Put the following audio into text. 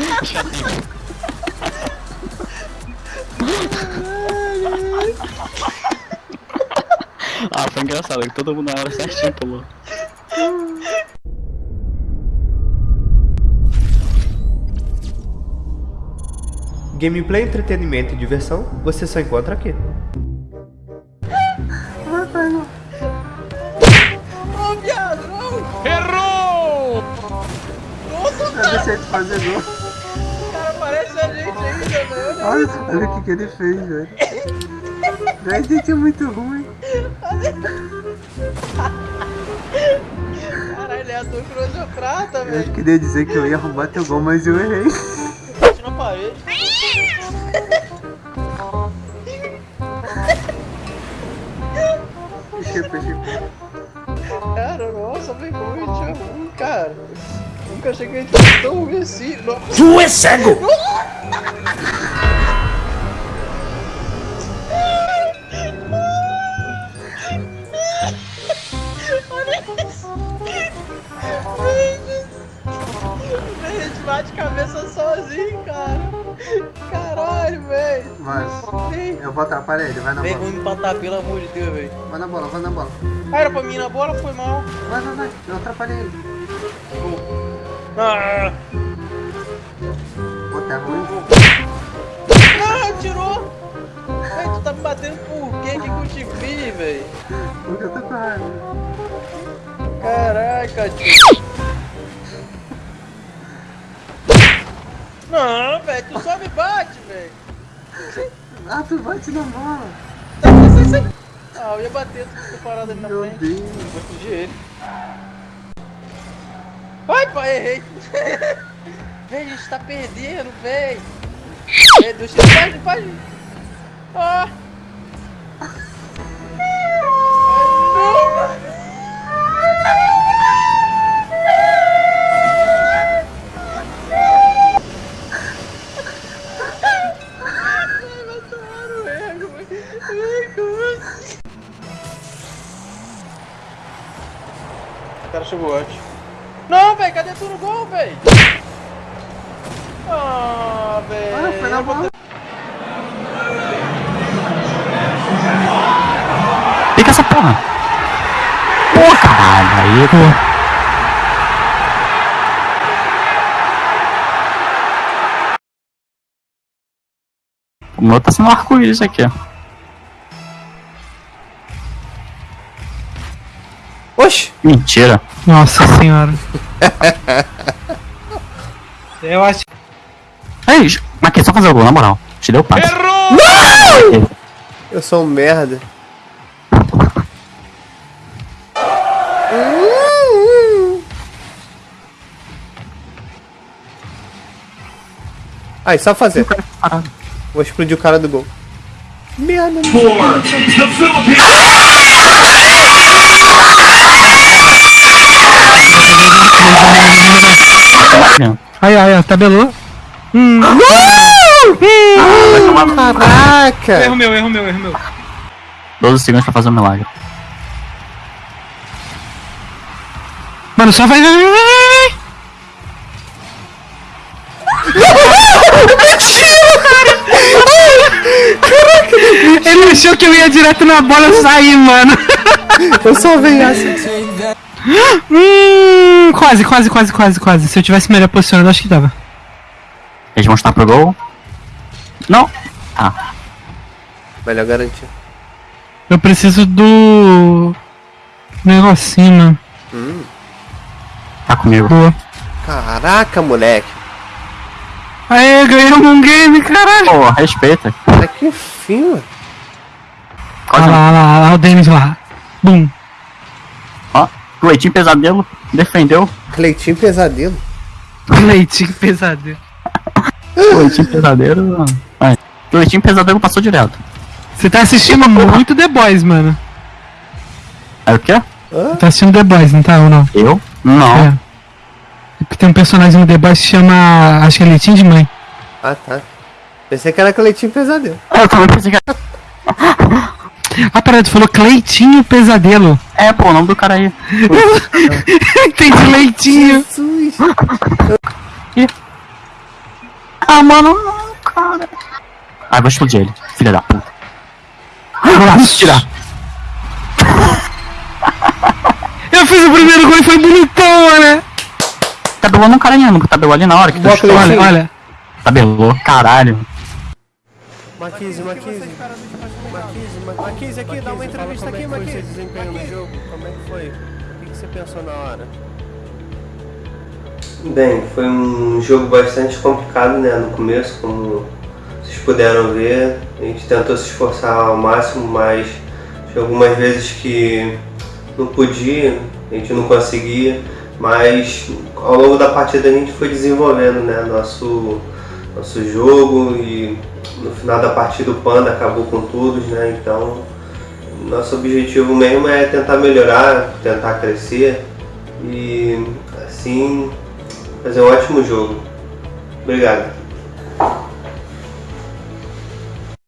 Ah, foi engraçado, que todo mundo na hora certinho pulou. Gameplay, entretenimento e diversão, você só encontra aqui. Ô, viado, não! Errou! Nossa, Deixa de fazer gol. Parece a gente ainda, velho. Olha, olha o que, que ele fez, velho. A gente é muito ruim. Caralho, ele é ator cruz prata, Eu velho. queria dizer que eu ia roubar teu gol, mas eu errei. Bate na parede. Eu fechar. Cara, nossa, a gente é ruim, cara. Nunca achei que a gente fosse tão ruim assim. Nossa. Tu é cego! Bate cabeça sozinho, cara. Caralho, velho. Mas, Vem, eu vou atrapalhar ele, vai na vem bola. ruim empatar, pelo amor de Deus, velho. Vai na bola, vai na bola. Ah, era pra mim ir na bola, foi mal. Vai, vai, vai. Eu atrapalhei ele. Ah, Pô, tá ruim. ah tirou. Véi, tu tá me batendo por quê? Que eu fiz, velho? Porque eu tô com raiva. Caraca, tio. Não, velho, tu só me bate, velho. Ah, tu bate na. Tá, sai. Ah, eu ia bater, tu ficou parado ali na Meu frente. Deus. Vou fugir ele. Pai, errei. Véi, a gente tá perdendo, véi. Meu Deus, faz, faz. Ah. O cara chegou antes. Não, velho, cadê tu no gol, velho? Ah, velho. Ah, bola. Fica essa porra! Pô, caralho, aí, pô. O meu tá sendo um arco-íris aqui, ó. Oxi! Mentira. Nossa senhora. Eu acho Ei, mas aqui, só fazer o gol, na moral. Te deu passe. Eu sou um merda. Aí, só fazer. Vou explodir o cara do gol. Merda, Aí, aí, ó, tabelou. Hum. Caraca! Erro meu, erro meu, erro meu. 12 segundos pra fazer um milagre. Mano, só vai. vai. Ele achou que eu ia direto na bola e sair, mano. Eu só venho assim. Hum, quase, quase, quase, quase, quase. Se eu tivesse melhor posicionado, acho que dava. Eles vão chutar pro gol. Não. Ah, Melhor garantia. Eu preciso do. Negocinho, mano. tá comigo. Boa. Caraca, moleque. Aê, ganhamos um game, caralho. Pô, respeita. Cara, que fim, mano. Olha lá, olha lá, olha lá o Denis lá. Bum. Leitinho Pesadelo defendeu. Cleitinho pesadelo. Leitinho pesadelo. Leitinho Pesadelo. Leitinho Pesadelo passou direto. Você tá assistindo muito The Boys, mano. É o quê? Tá assistindo The Boys, não tá ou não? Eu? Não. É. Porque Tem um personagem no The Boys que chama. Acho que é Leitinho de Mãe. Ah, tá. Pensei que era Cleitinho pesadelo. Eu também pensei que era. Ah, peraí, tu falou Cleitinho Pesadelo. É, pô, o nome do cara aí. Entendi, Leitinho. Jesus. Ah, mano, não, cara. Ah, vou explodir ele, filha da puta. Vamos tirar. Eu fiz o primeiro gol e foi bonitão, né? Tabelou no cara nenhum, tabelou ali na hora que tu Bota chutou. Olha, olha. Tabelou, caralho. Marquise, Marquise. Marquise, Ma- Marquise, aqui, dá uma entrevista aqui, Marquise. Como é que foi seu desempenho no jogo? Como é que foi? O que que você pensou na hora? Bem, foi um jogo bastante complicado, né, no começo, como vocês puderam ver. A gente tentou se esforçar ao máximo, mas tinha algumas vezes que não podia, a gente não conseguia, mas ao longo da partida a gente foi desenvolvendo, né, nosso, nosso jogo e no final da partida o Panda acabou com todos, né, então nosso objetivo mesmo é tentar melhorar, tentar crescer e assim fazer um ótimo jogo. Obrigado.